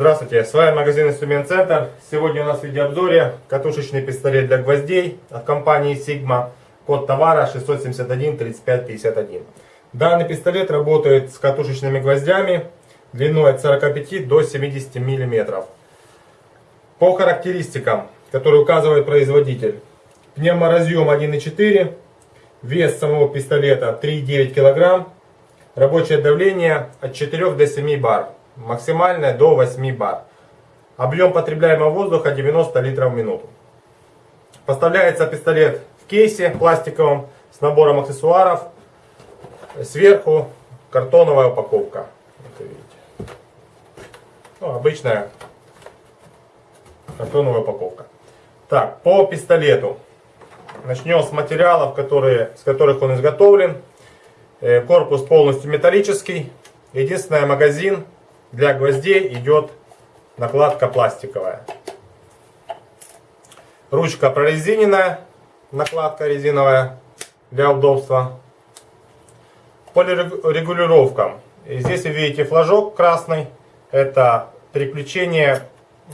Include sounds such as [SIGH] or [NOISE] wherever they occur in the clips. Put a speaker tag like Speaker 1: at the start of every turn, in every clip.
Speaker 1: Здравствуйте, с вами магазин Инструмент Центр. Сегодня у нас в видеообзоре катушечный пистолет для гвоздей от компании Sigma. Код товара 671 35 51. Данный пистолет работает с катушечными гвоздями длиной от 45 до 70 мм. По характеристикам, которые указывает производитель. Пневморазъем 1.4, вес самого пистолета 3,9 кг, рабочее давление от 4 до 7 бар максимальная до 8 бар. Объем потребляемого воздуха 90 литров в минуту. Поставляется пистолет в кейсе пластиковом с набором аксессуаров. Сверху картоновая упаковка. Это видите. Ну, обычная картоновая упаковка. Так, по пистолету. Начнем с материалов, которые, с которых он изготовлен. Э, корпус полностью металлический. Единственное, магазин для гвоздей идет накладка пластиковая. Ручка прорезиненная, накладка резиновая для удобства. По регулировкам. Здесь вы видите флажок красный. Это переключение,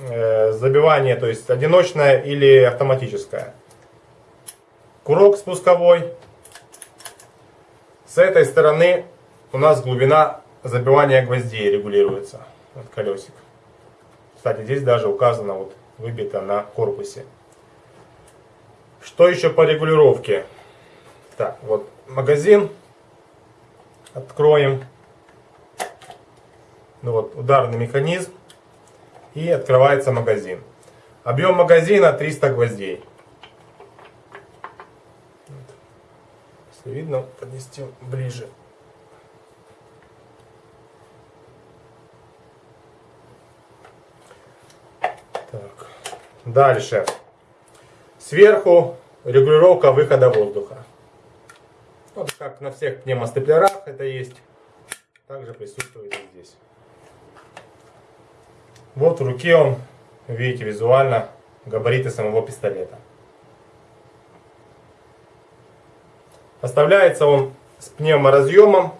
Speaker 1: э, забивание, то есть одиночное или автоматическое. Курок спусковой. С этой стороны у нас глубина забивание гвоздей регулируется. Вот колесик. Кстати, здесь даже указано, вот выбито на корпусе. Что еще по регулировке? Так, вот магазин. Откроем. Ну вот, ударный механизм. И открывается магазин. Объем магазина 300 гвоздей. Если видно, поднести ближе. Так. Дальше. Сверху регулировка выхода воздуха. Вот как на всех пневмостеплерах это есть. Также присутствует и здесь. Вот в руке он, видите визуально, габариты самого пистолета. Поставляется он с пневморазъемом,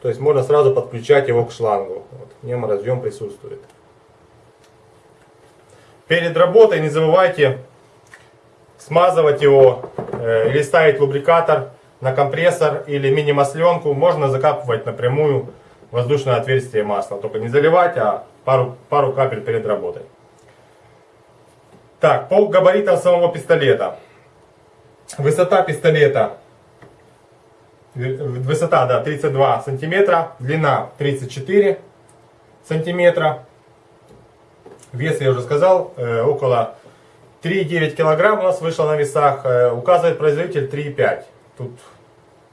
Speaker 1: то есть можно сразу подключать его к шлангу. Вот, пневморазъем присутствует. Перед работой не забывайте смазывать его э, или ставить лубрикатор на компрессор или мини-масленку. Можно закапывать напрямую воздушное отверстие масла. Только не заливать, а пару, пару капель перед работой. Так, по габаритам самого пистолета. Высота пистолета. Высота, да, 32 сантиметра. Длина 34 сантиметра. Вес, я уже сказал, э, около 3,9 килограмм у нас вышло на весах. Э, указывает производитель 3,5. Тут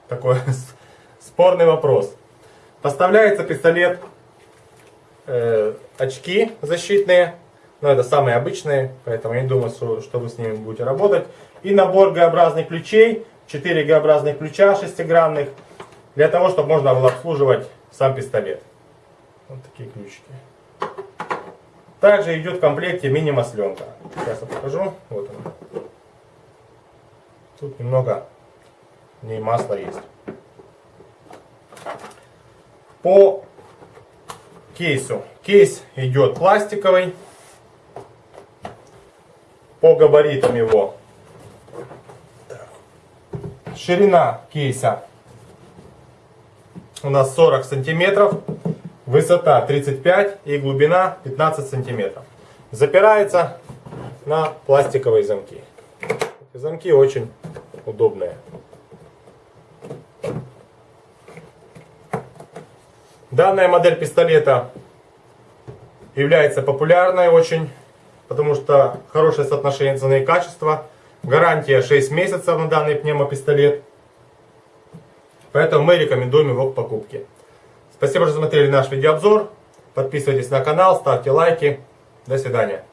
Speaker 1: такой [LAUGHS] спорный вопрос. Поставляется пистолет, э, очки защитные. Но это самые обычные, поэтому я не думаю, что, что вы с ними будете работать. И набор Г-образных ключей. 4 Г-образных ключа шестигранных. Для того, чтобы можно было обслуживать сам пистолет. Вот такие ключики. Также идет в комплекте мини-масленка. Сейчас я покажу. Вот она. Тут немного в ней масла есть. По кейсу. Кейс идет пластиковый. По габаритам его. Ширина кейса у нас 40 сантиметров. Высота 35 и глубина 15 сантиметров. Запирается на пластиковые замки. Замки очень удобные. Данная модель пистолета является популярной очень, потому что хорошее соотношение цены и качества. Гарантия 6 месяцев на данный пневмопистолет. Поэтому мы рекомендуем его к покупке. Спасибо, что смотрели наш видеообзор. Подписывайтесь на канал, ставьте лайки. До свидания.